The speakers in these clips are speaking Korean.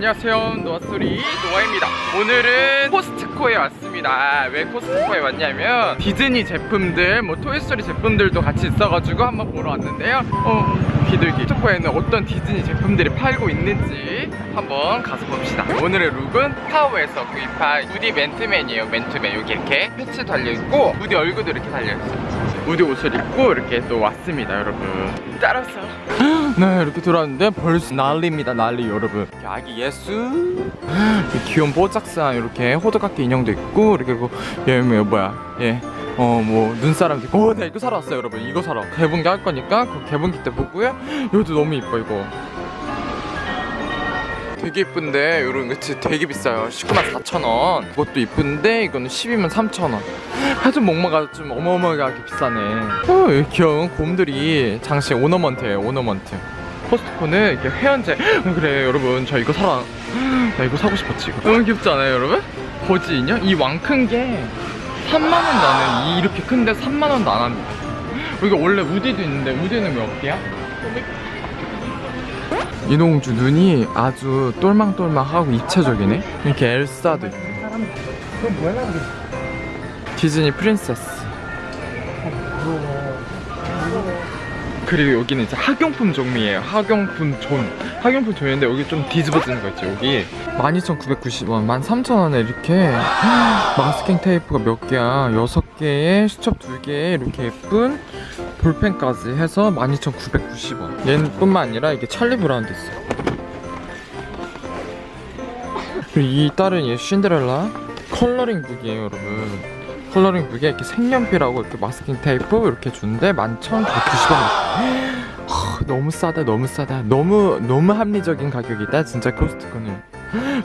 안녕하세요. 노아소리 노아입니다. 오늘은 코스트코에 왔습니다. 왜 코스트코에 왔냐면 디즈니 제품들 뭐 토이스토리 제품들도 같이 있어가지고 한번 보러 왔는데요. 어 비둘기. 코스트코에는 어떤 디즈니 제품들이 팔고 있는지 한번 가서 봅시다. 오늘의 look은 스파오에서 구입한 우디 맨투맨이에요. 맨투맨. 여기 이렇게 패치 달려있고 우디 얼굴도 이렇게 달려있어요. 우디 옷을 입고 이렇게 또 왔습니다 여러분 따라서 네 이렇게 들어왔는데 벌써 난리입니다 난리 여러분. 아기 예수. 귀여운 뽀짝산 이렇게 호두깎이 인형도 있고 이렇게 그, 얘 뭐, 뭐야 얘 어 뭐 눈사람도 있고. 어, 네 이거 사러 왔어요 여러분. 이거 사러. 개봉기 할 거니까 그 개봉기 때 보고요. 이것도 너무 이뻐 이거 되게 이쁜데? 이런 그치 되게 비싸요. 19만 4천 원. 그것도 이쁜데 이거는 12만 3천 원. 하여튼 목마가 좀 어마어마하게 비싸네. 어, 이 귀여운 곰들이 장식 오너먼트예요 오너먼트. 코스트코는 이렇게 회원제. 어, 그래 여러분. 저 이거 사러 나 이거 사고 싶었지 이거. 너무 귀엽지 않아요 여러분? 버지 인형? 이 왕 큰 게 3만원 나는 이 이렇게 큰데 3만원도 안 합니다. 이거 원래 우디도 있는데 우디는 몇 개야? 이동주 눈이 아주 똘망똘망하고 입체적이네. 이렇게 엘사도 있고. 디즈니 princess 그리고 여기는 이제 학용품 종류예요. 학용품 존 학용품 zone인데 여기 좀 뒤집어지는 거 있죠 여기? 12,990원 13,000원에 이렇게 마스킹 테이프가 몇 개야? 6개에 수첩 2개에 이렇게 예쁜 볼펜까지 해서 12,990원. 얘뿐만 아니라 이게 찰리 브라운도 있어요 그리고 이 딸은 얘 신데렐라 coloring book이에요 여러분 coloring book에 이렇게 색연필하고 이렇게 마스킹 테이프 이렇게 주는데 11,190원. 너무 싸다 너무 싸다. 너무 너무 합리적인 가격이다. 진짜 코스트코는.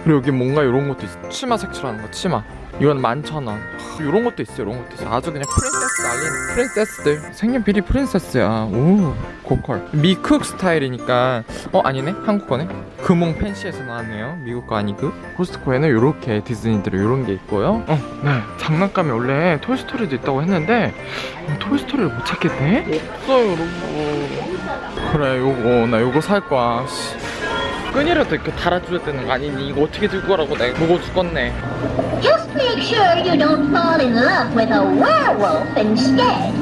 그리고 여기 뭔가 이런 것도 있어. 치마 색칠하는 거 치마 이건 11,000원. 이런 것도 있어 이런 것도 있어 아주 그냥 princess 난리 princess들. 색연필이 princess야. 오 고퀄 미쿡 스타일이니까. 어 아니네? 한국 거네? 금홍 팬시에서 나왔네요. 미국 거 아니고. 코스트코에는 이렇게 디즈니들 이런 게 있고요. 어 네. 장난감이 원래 토이스토리도 있다고 했는데 어, 토이스토리를 못 찾겠네? 없어요 여러분. 그래 요거 나 요거 살 거야. 씨. 끈이라도 이렇게 달아줘야 되는 거 아니니? 이거 어떻게 들고 가라고 내가? 무거워 죽겠네 make sure you don't fall in love with a werewolf instead.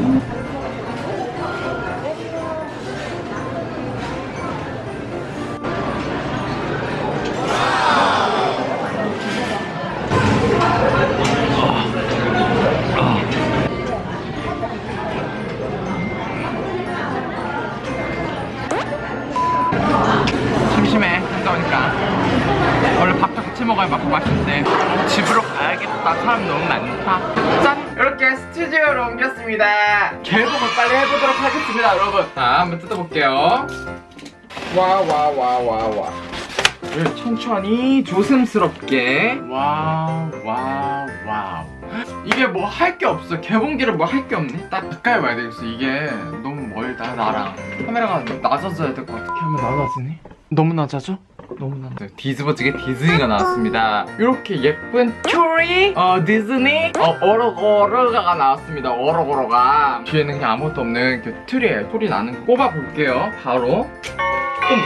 심심해 혼자 오니까 원래 밥도 같이 먹어야 맛 맛있는데 집으로 가야겠다 사람 너무 많다. 짠! 이렇게 스튜디오로 옮겼습니다. 개봉을 빨리 해보도록 하겠습니다 여러분. 자 한번 뜯어볼게요. 와 와 와 와와. 천천히 조심스럽게. Wow wow wow 이게 뭐 할 게 없어. 개봉기를 뭐 할 게 없네. 딱 가까이 와야 되겠어 이게. 너무 멀다 나랑. 카메라가 낮아져야 될 것 같아. 한번 낮아지네? 너무 낮아져? 너무 낮아 디즈버즈게 디즈니가 나왔습니다. 이렇게 예쁜 큐리 어 디즈니 어 오로고로가 나왔습니다. 오로고로가. 뒤에는 그냥 아무것도 없는 그 틀이에요 소리 나는 거 꼽아볼게요. 바로. 음.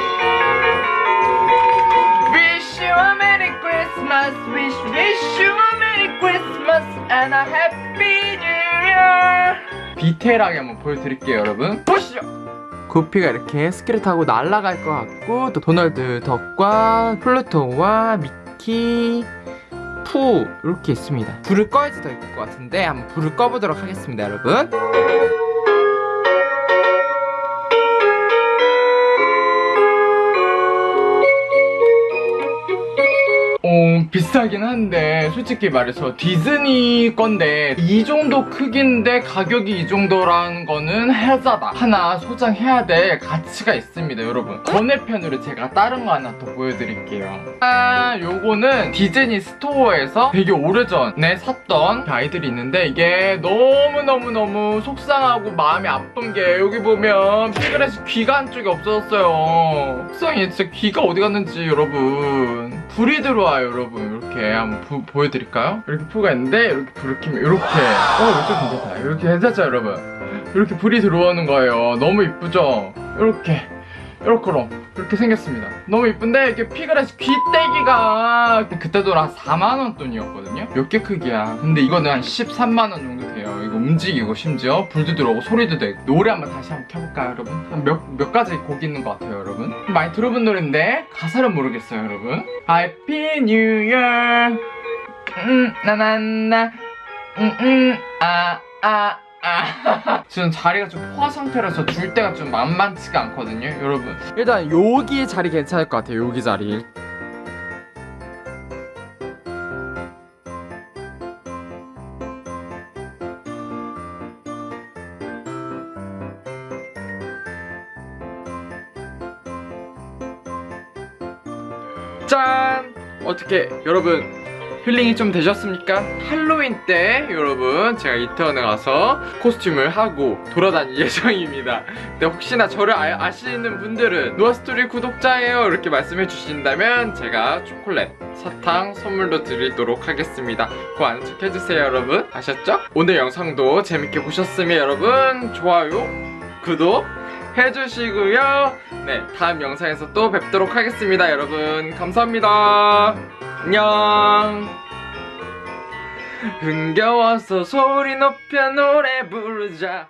Wish you a Merry Christmas. Wish wish you a Merry Christmas and a Happy New Year. 디테일하게 한번 보여드릴게요 여러분. 보시죠 구피가 이렇게 스키를 타고 날아갈 것 같고 또 도널드 덕과 플루토와 미키 푸 이렇게 있습니다. 불을 꺼야지 더 이쁠 것 같은데 한번 불을 꺼보도록 하겠습니다 여러분 비싸긴 한데 솔직히 말해서 디즈니 건데 이 정도 크기인데 가격이 이 정도라는 거는 해자다. 하나 소장해야 될 가치가 있습니다 여러분. 번외편으로 제가 다른 거 하나 더 보여드릴게요. 아 요거는 디즈니 스토어에서 되게 오래전에 샀던 아이들이 있는데 이게 너무너무너무 속상하고 마음이 아픈 게 여기 보면 피그렛이 귀가 한쪽이 없어졌어요. 속상해. 진짜 귀가 어디 갔는지 여러분 불이 들어와요 여러분 이렇게 한번 부- 보여드릴까요? 이렇게 푸가 있는데 이렇게 불을 켜면 이렇게 어 이쪽 괜찮다 이렇게 괜찮죠 여러분 이렇게 불이 들어오는 거예요 너무 이쁘죠? 이렇게 이렇게로 이렇게 생겼습니다. 너무 이쁜데 이게 피그레스 귀때기가 그때도 한 4만 원 돈이었거든요. 몇 개 크기야. 근데 이거는 한 13만 원 정도 돼요. 이거 움직이고 심지어 불도 들어오고 소리도 되고 노래 한번 다시 한번 켜볼까요, 여러분? 몇, 몇 가지 곡이 있는 것 같아요, 여러분. 많이 들어본 노래인데 가사를 모르겠어요, 여러분. Happy New Year. 음, 나나나. 음, 음, 아, 아. 아. 지금 자리가 좀 포화 상태라서 줄 때가 좀 만만치가 않거든요 여러분 일단 여기 자리 괜찮을 것 같아요 여기 자리 짠! 어떻게 여러분 힐링이 좀 되셨습니까? 할로윈 때 여러분 제가 이태원에 가서 코스튬을 하고 돌아다닐 예정입니다. 근데 혹시나 저를 아, 시는 분들은 노아스토리 구독자예요 이렇게 말씀해 주신다면 제가 초콜릿, 사탕 선물로 드리도록 하겠습니다. 그거 아는 척 해주세요 여러분. 아셨죠? 오늘 영상도 재밌게 보셨으면 여러분 좋아요, 구독 해주시고요. 네 다음 영상에서 또 뵙도록 하겠습니다 여러분. 감사합니다. 안녕. 흥겨워서 소리 높여 노래 부르자.